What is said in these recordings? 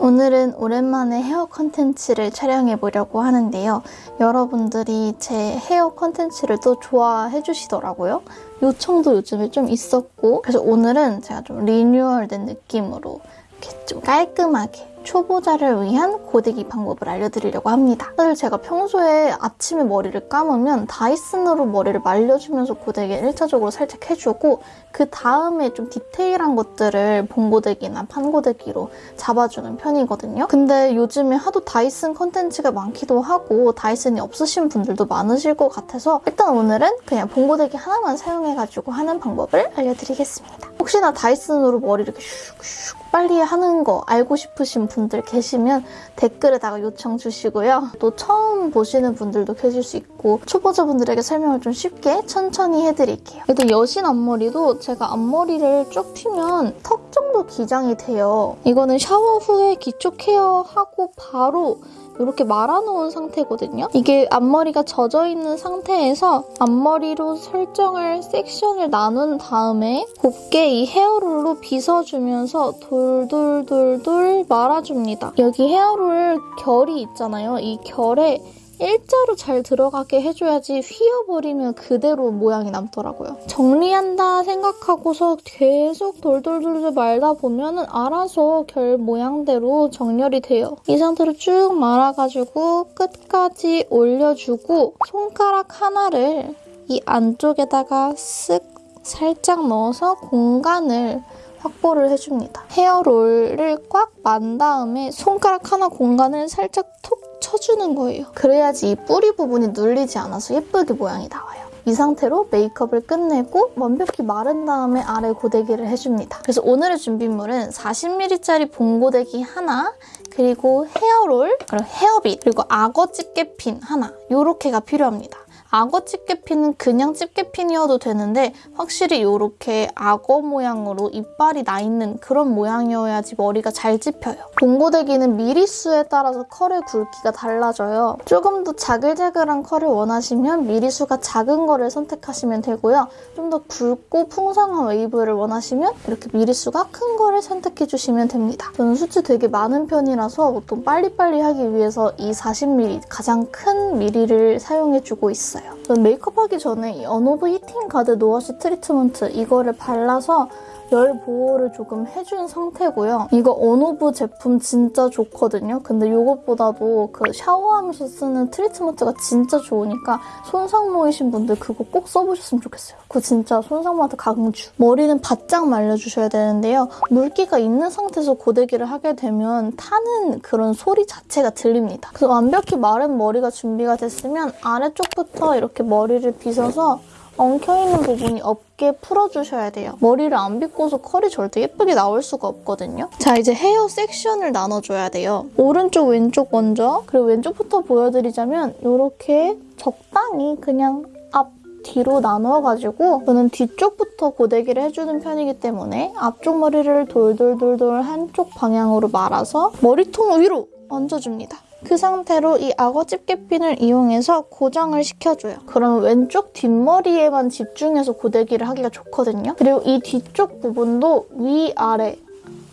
오늘은 오랜만에 헤어 컨텐츠를 촬영해보려고 하는데요. 여러분들이 제 헤어 컨텐츠를 또 좋아해 주시더라고요. 요청도 요즘에 좀 있었고 그래서 오늘은 제가 좀 리뉴얼된 느낌으로 이렇게 좀 깔끔하게 초보자를 위한 고데기 방법을 알려드리려고 합니다. 사실 제가 평소에 아침에 머리를 감으면 다이슨으로 머리를 말려주면서 고데기를 1차적으로 살짝 해주고 그 다음에 좀 디테일한 것들을 봉고데기나 판고데기로 잡아주는 편이거든요. 근데 요즘에 하도 다이슨 컨텐츠가 많기도 하고 다이슨이 없으신 분들도 많으실 것 같아서 일단 오늘은 그냥 봉고데기 하나만 사용해가지고 하는 방법을 알려드리겠습니다. 혹시나 다이슨으로 머리 이렇게 슉슉 빨리 하는 거 알고 싶으신 분들 계시면 댓글에다가 요청 주시고요. 또 처음 보시는 분들도 계실 수 있고 초보자분들에게 설명을 좀 쉽게 천천히 해드릴게요. 또 여신 앞머리도 제가 앞머리를 쭉 피면 턱 정도 기장이 돼요. 이거는 샤워 후에 기초 케어하고 바로 이렇게 말아놓은 상태거든요. 이게 앞머리가 젖어있는 상태에서 앞머리로 설정을 섹션을 나눈 다음에 곱게 이 헤어롤로 빗어주면서 돌돌돌돌 말아줍니다. 여기 헤어롤 결이 있잖아요. 이 결에 일자로 잘 들어가게 해줘야지 휘어버리면 그대로 모양이 남더라고요. 정리한다 생각하고서 계속 돌돌돌돌 말다 보면 은 알아서 결 모양대로 정렬이 돼요. 이 상태로 쭉 말아가지고 끝까지 올려주고 손가락 하나를 이 안쪽에다가 쓱 살짝 넣어서 공간을 확보를 해줍니다. 헤어롤을 꽉 만 다음에 손가락 하나 공간을 살짝 톡 쳐주는 거예요. 그래야지 이 뿌리 부분이 눌리지 않아서 예쁘게 모양이 나와요. 이 상태로 메이크업을 끝내고 완벽히 마른 다음에 아래 고데기를 해줍니다. 그래서 오늘의 준비물은 40ml짜리 봉고데기 하나, 그리고 헤어롤, 그리고 헤어빗, 그리고 악어 집게핀 하나 이렇게가 필요합니다. 악어 집게핀은 그냥 집게핀이어도 되는데 확실히 이렇게 악어 모양으로 이빨이 나 있는 그런 모양이어야지 머리가 잘 집혀요. 봉고데기는 미리수에 따라서 컬의 굵기가 달라져요. 조금 더 자글자글한 컬을 원하시면 미리수가 작은 거를 선택하시면 되고요. 좀 더 굵고 풍성한 웨이브를 원하시면 이렇게 미리수가 큰 거를 선택해주시면 됩니다. 저는 숱이 되게 많은 편이라서 보통 빨리빨리 하기 위해서 이 40mm 가장 큰 미리를 사용해주고 있어요. 전 메이크업하기 전에 이 언오브 히팅 가드 노워시 트리트먼트 이거를 발라서 열 보호를 조금 해준 상태고요. 이거 어노브 제품 진짜 좋거든요. 근데 이것보다도 그 샤워하면서 쓰는 트리트먼트가 진짜 좋으니까 손상모이신 분들 그거 꼭 써보셨으면 좋겠어요. 그거 진짜 손상모한테 강추. 머리는 바짝 말려주셔야 되는데요. 물기가 있는 상태에서 고데기를 하게 되면 타는 그런 소리 자체가 들립니다. 그래서 완벽히 마른 머리가 준비가 됐으면 아래쪽부터 이렇게 머리를 빗어서 엉켜있는 부분이 없게 풀어주셔야 돼요. 머리를 안 빗고서 컬이 절대 예쁘게 나올 수가 없거든요. 자, 이제 헤어 섹션을 나눠줘야 돼요. 오른쪽, 왼쪽 먼저 그리고 왼쪽부터 보여드리자면 이렇게 적당히 그냥 앞, 뒤로 나눠가지고 저는 뒤쪽부터 고데기를 해주는 편이기 때문에 앞쪽 머리를 돌돌돌돌 한쪽 방향으로 말아서 머리통 위로 얹어줍니다. 그 상태로 이 악어 집게핀을 이용해서 고정을 시켜줘요. 그러면 왼쪽 뒷머리에만 집중해서 고데기를 하기가 좋거든요. 그리고 이 뒤쪽 부분도 위아래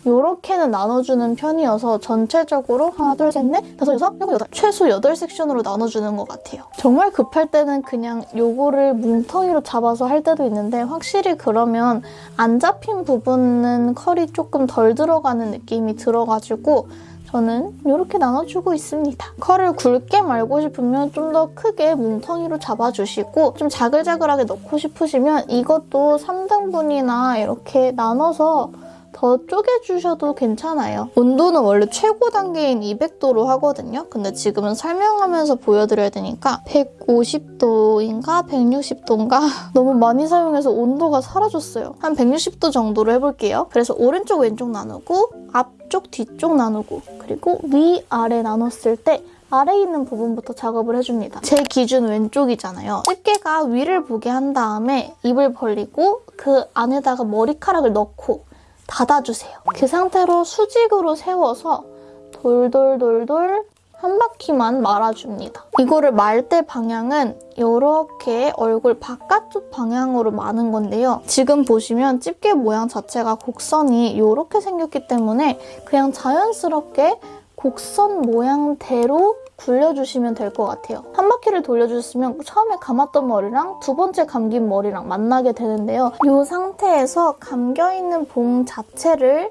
이렇게는 나눠주는 편이어서 전체적으로 하나, 둘, 셋, 넷, 다섯, 여섯, 일곱, 여덟 최소 여덟 섹션으로 나눠주는 것 같아요. 정말 급할 때는 그냥 요거를 뭉텅이로 잡아서 할 때도 있는데 확실히 그러면 안 잡힌 부분은 컬이 조금 덜 들어가는 느낌이 들어가지고 저는 이렇게 나눠주고 있습니다. 컬을 굵게 말고 싶으면 좀 더 크게 뭉텅이로 잡아주시고 좀 자글자글하게 넣고 싶으시면 이것도 3등분이나 이렇게 나눠서 더 쪼개주셔도 괜찮아요. 온도는 원래 최고 단계인 200도로 하거든요. 근데 지금은 설명하면서 보여드려야 되니까 150도인가 160도인가 너무 많이 사용해서 온도가 사라졌어요. 한 160도 정도로 해볼게요. 그래서 오른쪽 왼쪽 나누고 앞 쪽 뒤쪽 나누고 그리고 위아래 나눴을 때 아래에 있는 부분부터 작업을 해줍니다. 제 기준 왼쪽이잖아요. 집게가 위를 보게 한 다음에 입을 벌리고 그 안에다가 머리카락을 넣고 닫아주세요. 그 상태로 수직으로 세워서 돌돌돌돌 한 바퀴만 말아줍니다. 이거를 말 때 방향은 이렇게 얼굴 바깥쪽 방향으로 마는 건데요. 지금 보시면 집게 모양 자체가 곡선이 이렇게 생겼기 때문에 그냥 자연스럽게 곡선 모양대로 굴려주시면 될 것 같아요. 한 바퀴를 돌려주시면 처음에 감았던 머리랑 두 번째 감긴 머리랑 만나게 되는데요. 이 상태에서 감겨있는 봉 자체를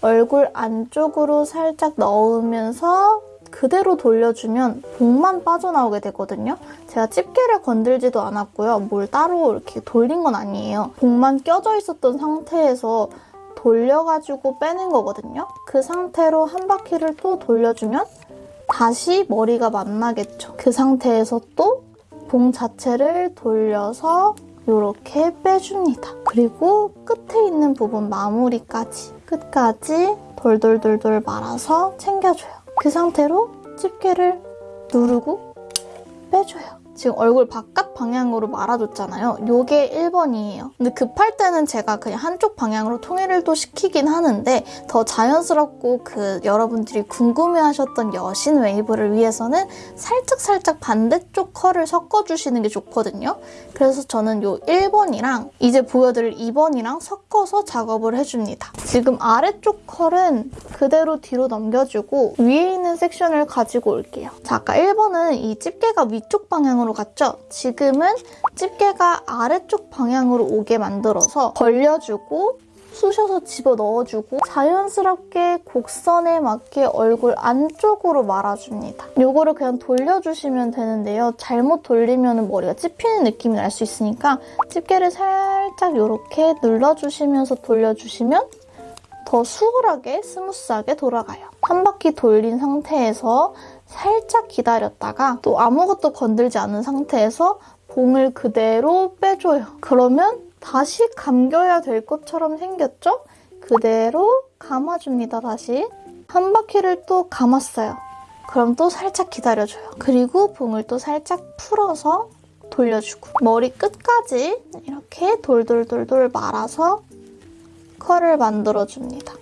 얼굴 안쪽으로 살짝 넣으면서 그대로 돌려주면 봉만 빠져나오게 되거든요. 제가 집게를 건들지도 않았고요. 뭘 따로 이렇게 돌린 건 아니에요. 봉만 껴져 있었던 상태에서 돌려가지고 빼낸 거거든요. 그 상태로 한 바퀴를 또 돌려주면 다시 머리가 만나겠죠. 그 상태에서 또 봉 자체를 돌려서 이렇게 빼줍니다. 그리고 끝에 있는 부분 마무리까지 끝까지 돌돌돌돌 말아서 챙겨줘요. 그 상태로 집게를 누르고 빼줘요. 지금 얼굴 바깥 방향으로 말아줬잖아요. 요게 1번이에요. 근데 급할 때는 제가 그냥 한쪽 방향으로 통일을 또 시키긴 하는데 더 자연스럽고 그 여러분들이 궁금해하셨던 여신 웨이브를 위해서는 살짝살짝 반대쪽 컬을 섞어주시는 게 좋거든요. 그래서 저는 요 1번이랑 이제 보여드릴 2번이랑 섞어서 작업을 해줍니다. 지금 아래쪽 컬은 그대로 뒤로 넘겨주고 위에 있는 섹션을 가지고 올게요. 자, 아까 1번은 이 집게가 위쪽 방향으로 갔죠? 지금은 집게가 아래쪽 방향으로 오게 만들어서 벌려주고 쑤셔서 집어 넣어주고 자연스럽게 곡선에 맞게 얼굴 안쪽으로 말아줍니다. 요거를 그냥 돌려주시면 되는데요. 잘못 돌리면 머리가 찝히는 느낌이 날 수 있으니까 집게를 살짝 이렇게 눌러주시면서 돌려주시면 더 수월하게 스무스하게 돌아가요. 한 바퀴 돌린 상태에서 살짝 기다렸다가 또 아무것도 건들지 않은 상태에서 봉을 그대로 빼줘요. 그러면 다시 감겨야 될 것처럼 생겼죠? 그대로 감아줍니다, 다시. 한 바퀴를 또 감았어요. 그럼 또 살짝 기다려줘요. 그리고 봉을 또 살짝 풀어서 돌려주고 머리 끝까지 이렇게 돌돌돌돌 말아서 컬을 만들어줍니다.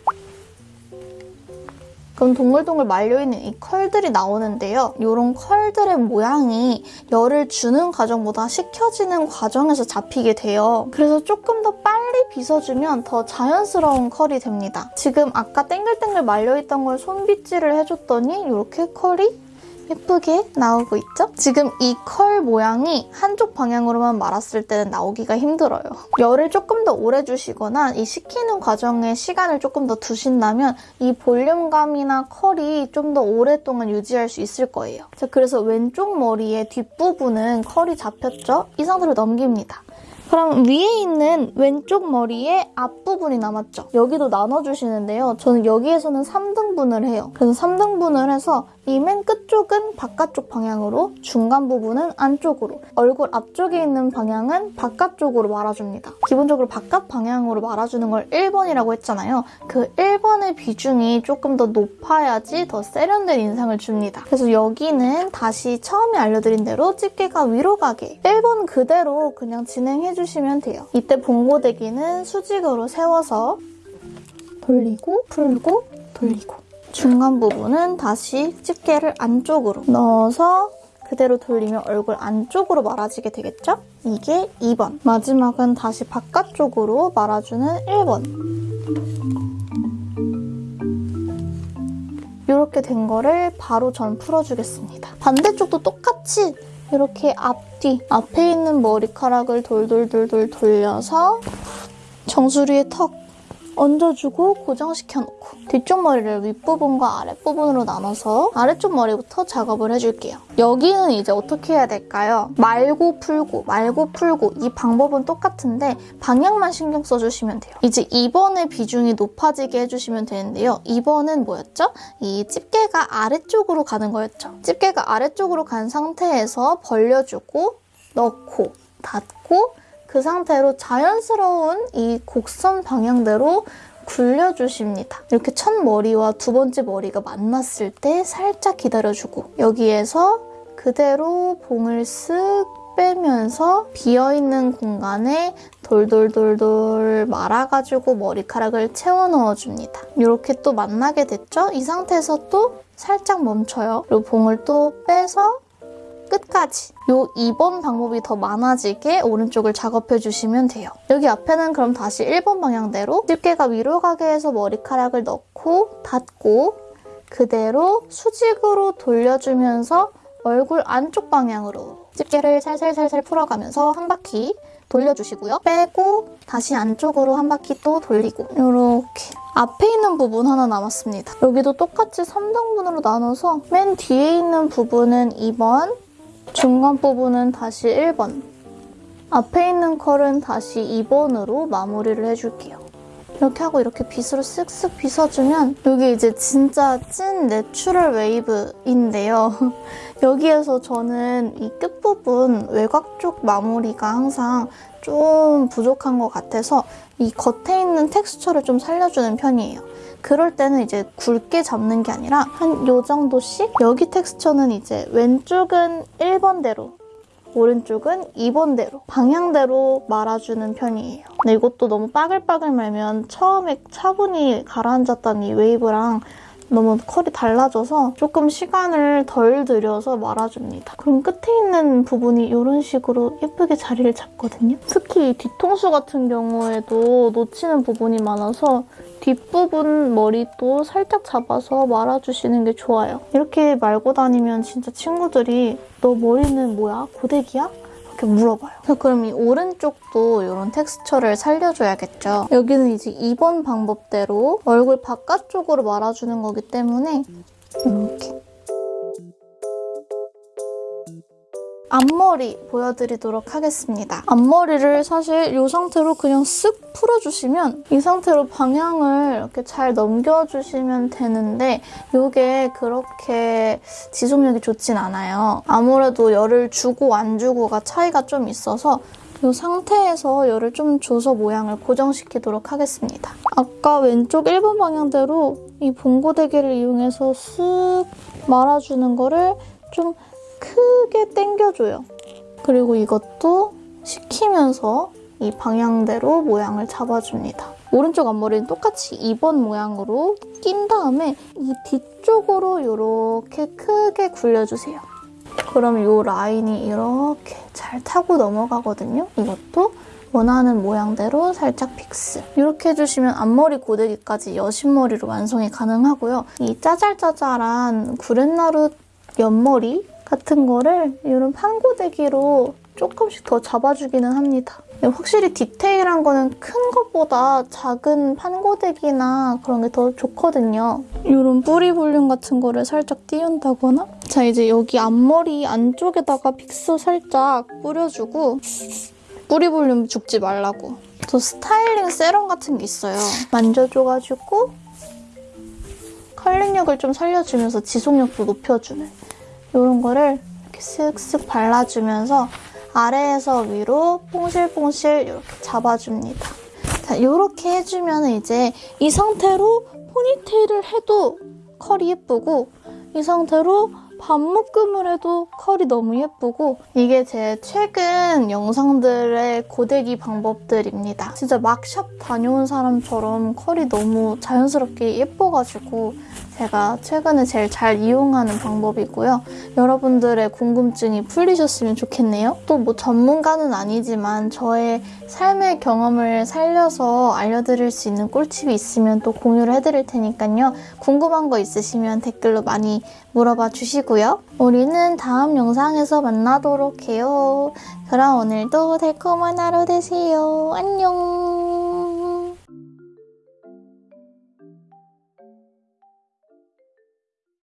그럼 동글동글 말려있는 이 컬들이 나오는데요. 이런 컬들의 모양이 열을 주는 과정보다 식혀지는 과정에서 잡히게 돼요. 그래서 조금 더 빨리 빗어주면 더 자연스러운 컬이 됩니다. 지금 아까 땡글땡글 말려있던 걸 손빗질을 해줬더니 이렇게 컬이 예쁘게 나오고 있죠? 지금 이 컬 모양이 한쪽 방향으로만 말았을 때는 나오기가 힘들어요. 열을 조금 더 오래 주시거나 이 식히는 과정에 시간을 조금 더 두신다면 이 볼륨감이나 컬이 좀 더 오랫동안 유지할 수 있을 거예요. 자, 그래서 왼쪽 머리의 뒷부분은 컬이 잡혔죠? 이 상태로 넘깁니다. 그럼 위에 있는 왼쪽 머리의 앞부분이 남았죠? 여기도 나눠주시는데요. 저는 여기에서는 3등분을 해요. 그래서 3등분을 해서 이 맨 끝쪽은 바깥쪽 방향으로, 중간 부분은 안쪽으로, 얼굴 앞쪽에 있는 방향은 바깥쪽으로 말아줍니다. 기본적으로 바깥 방향으로 말아주는 걸 1번이라고 했잖아요. 그 1번의 비중이 조금 더 높아야지 더 세련된 인상을 줍니다. 그래서 여기는 다시 처음에 알려드린 대로 집게가 위로 가게 1번 그대로 그냥 진행해주시면 돼요. 이때 봉고데기는 수직으로 세워서 돌리고 풀고 돌리고 중간 부분은 다시 집게를 안쪽으로 넣어서 그대로 돌리면 얼굴 안쪽으로 말아지게 되겠죠? 이게 2번. 마지막은 다시 바깥쪽으로 말아주는 1번. 이렇게 된 거를 바로 전 풀어주겠습니다. 반대쪽도 똑같이 이렇게 앞뒤, 앞에 있는 머리카락을 돌돌돌돌 돌려서 정수리에 턱 얹어주고 고정시켜놓고 뒤쪽 머리를 윗부분과 아랫부분으로 나눠서 아래쪽 머리부터 작업을 해줄게요. 여기는 이제 어떻게 해야 될까요? 말고 풀고 말고 풀고 이 방법은 똑같은데 방향만 신경 써주시면 돼요. 이제 2번의 비중이 높아지게 해주시면 되는데요. 2번은 뭐였죠? 이 집게가 아래쪽으로 가는 거였죠. 집게가 아래쪽으로 간 상태에서 벌려주고 넣고 닫고 그 상태로 자연스러운 이 곡선 방향대로 굴려주십니다. 이렇게 첫 머리와 두 번째 머리가 만났을 때 살짝 기다려주고 여기에서 그대로 봉을 쓱 빼면서 비어있는 공간에 돌돌돌돌 말아가지고 머리카락을 채워 넣어줍니다. 이렇게 또 만나게 됐죠? 이 상태에서 또 살짝 멈춰요. 그리고 봉을 또 빼서 끝까지 요 2번 방법이 더 많아지게 오른쪽을 작업해 주시면 돼요. 여기 앞에는 그럼 다시 1번 방향대로 집게가 위로 가게 해서 머리카락을 넣고 닫고 그대로 수직으로 돌려주면서 얼굴 안쪽 방향으로 집게를 살살살살 풀어가면서 한 바퀴 돌려주시고요. 빼고 다시 안쪽으로 한 바퀴 또 돌리고 이렇게 앞에 있는 부분 하나 남았습니다. 여기도 똑같이 3등분으로 나눠서 맨 뒤에 있는 부분은 2번, 중간 부분은 다시 1번, 앞에 있는 컬은 다시 2번으로 마무리를 해줄게요. 이렇게 하고 이렇게 빗으로 쓱쓱 빗어주면 여기 이제 진짜 찐 natural 웨이브인데요. 여기에서 저는 이 끝부분 외곽 쪽 마무리가 항상 좀 부족한 것 같아서 이 겉에 있는 텍스처를 좀 살려주는 편이에요. 그럴 때는 이제 굵게 잡는 게 아니라 한 요 정도씩 여기 텍스처는 이제 왼쪽은 1번대로 오른쪽은 2번대로 방향대로 말아주는 편이에요. 근데 이것도 너무 빠글빠글 말면 처음에 차분히 가라앉았던 이 웨이브랑 너무 컬이 달라져서 조금 시간을 덜 들여서 말아줍니다. 그럼 끝에 있는 부분이 이런 식으로 예쁘게 자리를 잡거든요. 특히 이 뒤통수 같은 경우에도 놓치는 부분이 많아서 뒷부분 머리도 살짝 잡아서 말아주시는 게 좋아요. 이렇게 말고 다니면 진짜 친구들이 너 머리는 뭐야? 고데기야? 이렇게 물어봐요. 그럼 이 오른쪽도 이런 텍스처를 살려줘야겠죠. 여기는 이제 2번 방법대로 얼굴 바깥쪽으로 말아주는 거기 때문에 이렇게 앞머리 보여드리도록 하겠습니다. 앞머리를 사실 이 상태로 그냥 쓱 풀어주시면 이 상태로 방향을 이렇게 잘 넘겨주시면 되는데 이게 그렇게 지속력이 좋진 않아요. 아무래도 열을 주고 안 주고가 차이가 좀 있어서 이 상태에서 열을 좀 줘서 모양을 고정시키도록 하겠습니다. 아까 왼쪽 1번 방향대로 이 봉고데기를 이용해서 쓱 말아주는 거를 좀 크게 당겨줘요. 그리고 이것도 식히면서 이 방향대로 모양을 잡아줍니다. 오른쪽 앞머리는 똑같이 2번 모양으로 낀 다음에 이 뒤쪽으로 이렇게 크게 굴려주세요. 그럼 이 라인이 이렇게 잘 타고 넘어가거든요. 이것도 원하는 모양대로 살짝 fix. 이렇게 해주시면 앞머리 고데기까지 여신머리로 완성이 가능하고요. 이 짜잘짜잘한 구렛나루 옆머리 같은 거를 이런 판고데기로 조금씩 더 잡아주기는 합니다. 확실히 디테일한 거는 큰 것보다 작은 판고데기나 그런 게 더 좋거든요. 이런 뿌리 볼륨 같은 거를 살짝 띄운다거나 자 이제 여기 앞머리 안쪽에다가 픽서 살짝 뿌려주고 뿌리 볼륨 죽지 말라고 저 styling serum 같은 게 있어요. 만져줘가지고 curling력을 좀 살려주면서 지속력도 높여주는 이런 거를 이렇게 쓱쓱 발라주면서 아래에서 위로 뽕실뽕실 이렇게 잡아줍니다. 자, 이렇게 해주면 이제 이 상태로 포니테일을 해도 컬이 예쁘고 이 상태로 반묶음을 해도 컬이 너무 예쁘고 이게 제 최근 영상들의 고데기 방법들입니다. 진짜 막 샵 다녀온 사람처럼 컬이 너무 자연스럽게 예뻐가지고 제가 최근에 제일 잘 이용하는 방법이고요. 여러분들의 궁금증이 풀리셨으면 좋겠네요. 또 뭐 전문가는 아니지만 저의 삶의 경험을 살려서 알려드릴 수 있는 꿀팁이 있으면 또 공유를 해드릴 테니까요. 궁금한 거 있으시면 댓글로 많이 물어봐 주시고요. 우리는 다음 영상에서 만나도록 해요. 그럼 오늘도 달콤한 하루 되세요. 안녕.